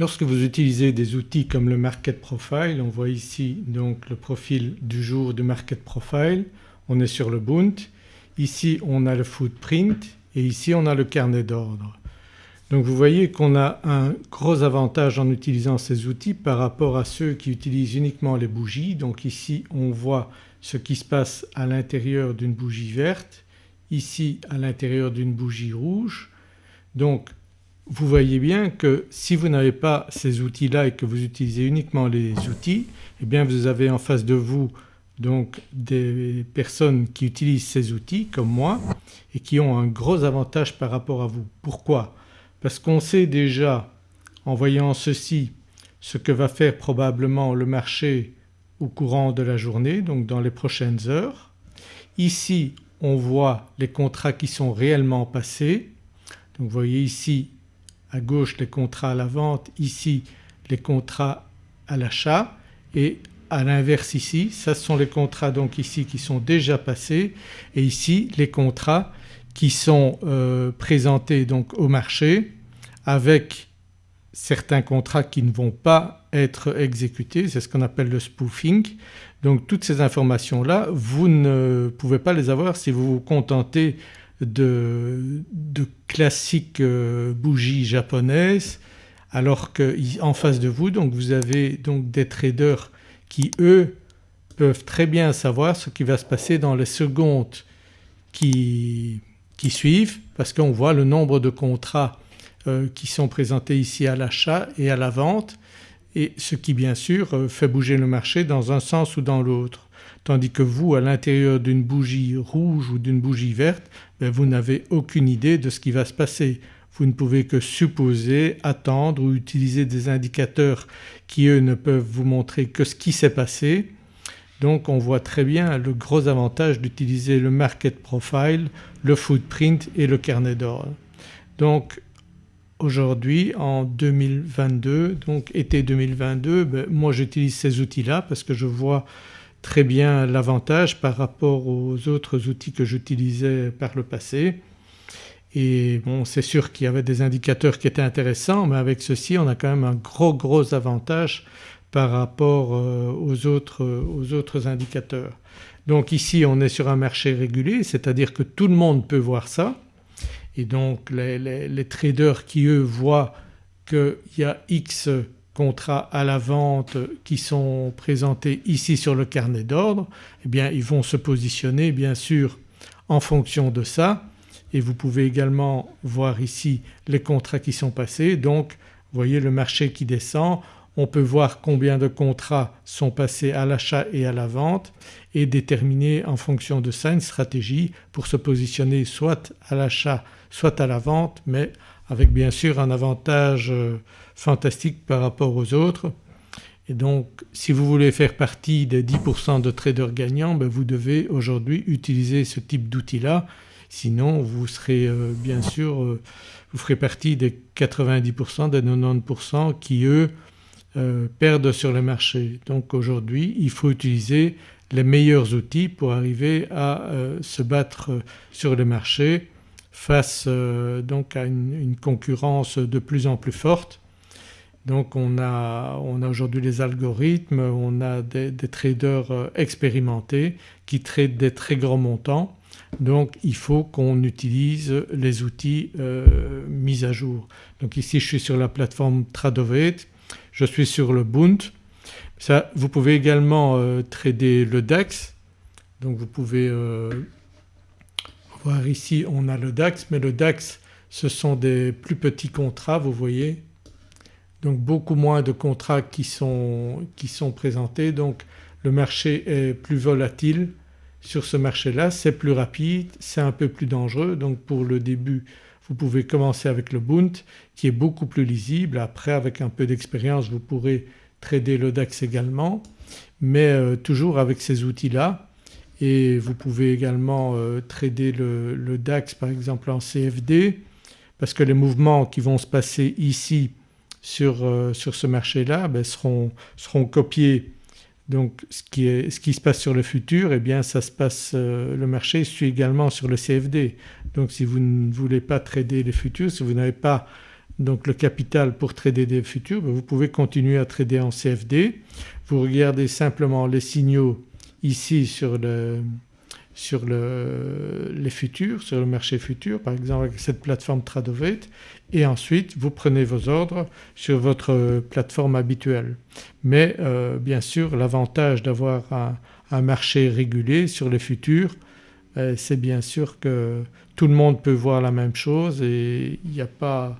Lorsque vous utilisez des outils comme le Market Profile, on voit ici donc le profil du jour du Market Profile, on est sur le Bunt, ici on a le footprint et ici on a le carnet d'ordre. Donc vous voyez qu'on a un gros avantage en utilisant ces outils par rapport à ceux qui utilisent uniquement les bougies. Donc ici on voit ce qui se passe à l'intérieur d'une bougie verte, ici à l'intérieur d'une bougie rouge. Donc vous voyez bien que si vous n'avez pas ces outils-là et que vous utilisez uniquement les outils eh bien vous avez en face de vous donc des personnes qui utilisent ces outils comme moi et qui ont un gros avantage par rapport à vous. Pourquoi? Parce qu'on sait déjà en voyant ceci ce que va faire probablement le marché au courant de la journée donc dans les prochaines heures. Ici on voit les contrats qui sont réellement passés. Donc vous voyez ici à gauche les contrats à la vente, ici les contrats à l'achat. Et à l'inverse ici ça sont les contrats donc ici qui sont déjà passés. Et ici les contrats qui sont euh, présentés donc au marché avec certains contrats qui ne vont pas être exécutés, c'est ce qu'on appelle le spoofing. Donc toutes ces informations-là vous ne pouvez pas les avoir si vous vous contentez de, classiques euh, bougies japonaises alors qu'en face de vous donc vous avez donc des traders qui eux peuvent très bien savoir ce qui va se passer dans les secondes qui, suivent parce qu'on voit le nombre de contrats euh, qui sont présentés ici à l'achat et à la vente et ce qui bien sûr euh, fait bouger le marché dans un sens ou dans l'autre. Tandis que vous à l'intérieur d'une bougie rouge ou d'une bougie verte ben, vous n'avez aucune idée de ce qui va se passer. Vous ne pouvez que supposer, attendre ou utiliser des indicateurs qui eux ne peuvent vous montrer que ce qui s'est passé. Donc on voit très bien le gros avantage d'utiliser le market profile, le footprint et le carnet d'ordre. Donc aujourd'hui en 2022 donc été 2022 ben, moi j'utilise ces outils-là parce que je vois très bien l'avantage par rapport aux autres outils que j'utilisais par le passé. Et bon c'est sûr qu'il y avait des indicateurs qui étaient intéressants mais avec ceci on a quand même un gros gros avantage par rapport euh, aux autres, indicateurs. Donc ici on est sur un marché régulé c'est-à-dire que tout le monde peut voir ça et donc les traders qui eux voient qu'il y a X contrats à la vente qui sont présentés ici sur le carnet d'ordre eh bien ils vont se positionner bien sûr en fonction de ça. Et vous pouvez également voir ici les contrats qui sont passés. Donc vous voyez le marché qui descend, on peut voir combien de contrats sont passés à l'achat et à la vente et déterminer en fonction de ça une stratégie pour se positionner soit à l'achat soit à la vente mais avec bien sûr un avantage euh, fantastique par rapport aux autres. Et donc si vous voulez faire partie des 10% de traders gagnants ben vous devez aujourd'hui utiliser ce type d'outil-là sinon vous serez euh, bien sûr euh, vous ferez partie des 90% des 90% qui eux perdent sur le marché. Donc aujourd'hui il faut utiliser les meilleurs outils pour arriver à se battre sur le marché face euh, donc à une, concurrence de plus en plus forte. Donc on a, aujourd'hui les algorithmes, on a des, traders euh, expérimentés qui traitent des très grands montants donc il faut qu'on utilise les outils euh, mis à jour. Donc ici je suis sur la plateforme Tradovate, je suis sur le Bunt. Ça, vous pouvez également trader le DAX donc vous pouvez voir ici on a le DAX mais le DAX ce sont des plus petits contrats vous voyez. Donc beaucoup moins de contrats qui sont, qui sont présentés. Donc le marché est plus volatile sur ce marché-là, c'est plus rapide, c'est un peu plus dangereux. Donc pour le début vous pouvez commencer avec le Bund qui est beaucoup plus lisible. Après avec un peu d'expérience vous pourrez trader le DAX également. Mais euh, toujours avec ces outils-là et vous pouvez également euh, trader le, DAX par exemple en CFD parce que les mouvements qui vont se passer ici sur, euh, sur ce marché-là ben, seront, seront, copiés donc ce qui, est, ce qui, se passe sur le futur eh bien ça se passe, euh, le marché suit également sur le CFD. Donc si vous ne voulez pas trader les futurs, si vous n'avez pas donc le capital pour trader des futurs, ben, vous pouvez continuer à trader en CFD. Vous regardez simplement les signaux ici sur, sur les futurs, sur le marché futur par exemple avec cette plateforme Tradovate et ensuite vous prenez vos ordres sur votre plateforme habituelle. Mais euh, bien sûr l'avantage d'avoir un, marché régulé sur les futurs euh, c'est bien sûr que tout le monde peut voir la même chose et il n'y a pas,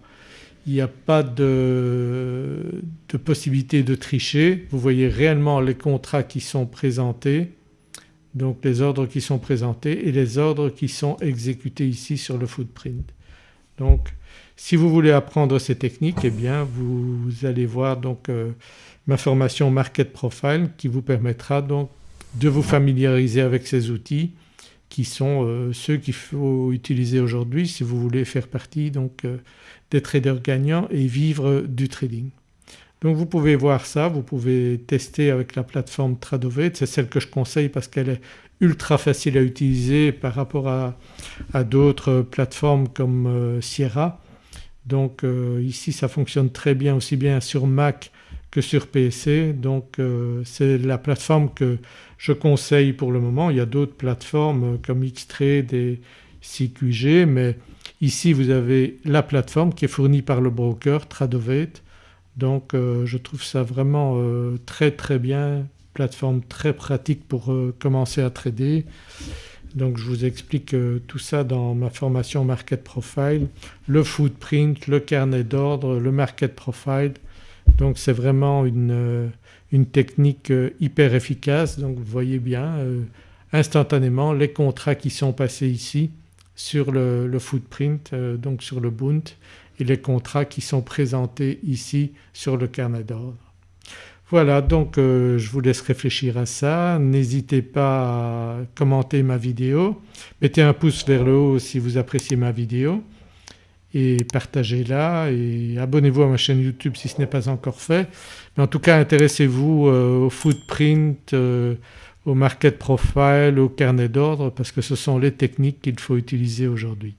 a pas de, de, possibilité de tricher. Vous voyez réellement les contrats qui sont présentés donc les ordres qui sont présentés et les ordres qui sont exécutés ici sur le footprint. Donc si vous voulez apprendre ces techniques eh bien vous, allez voir donc euh, ma formation Market Profile qui vous permettra donc de vous familiariser avec ces outils qui sont euh, ceux qu'il faut utiliser aujourd'hui si vous voulez faire partie donc euh, des traders gagnants et vivre du trading. Donc vous pouvez voir ça, vous pouvez tester avec la plateforme Tradovate, c'est celle que je conseille parce qu'elle est ultra facile à utiliser par rapport à, d'autres plateformes comme Sierra donc euh, ici ça fonctionne très bien aussi bien sur Mac que sur PC donc euh, c'est la plateforme que je conseille pour le moment. Il y a d'autres plateformes euh, comme Xtrade et CQG mais ici vous avez la plateforme qui est fournie par le broker Tradovate. Donc je trouve ça vraiment très très bien, plateforme très pratique pour commencer à trader. Donc je vous explique euh, tout ça dans ma formation Market Profile, le footprint, le carnet d'ordre, le Market Profile. Donc c'est vraiment une, euh, technique euh, hyper efficace. Donc vous voyez bien instantanément les contrats qui sont passés ici sur le, footprint donc sur le Bunt et les contrats qui sont présentés ici sur le carnet d'ordre. Voilà donc euh, je vous laisse réfléchir à ça. N'hésitez pas à commenter ma vidéo, mettez un pouce vers le haut si vous appréciez ma vidéo et partagez-la et abonnez-vous à ma chaîne YouTube si ce n'est pas encore fait. Mais en tout cas intéressez-vous euh, au footprint, euh, au market profile, au carnet d'ordre parce que ce sont les techniques qu'il faut utiliser aujourd'hui.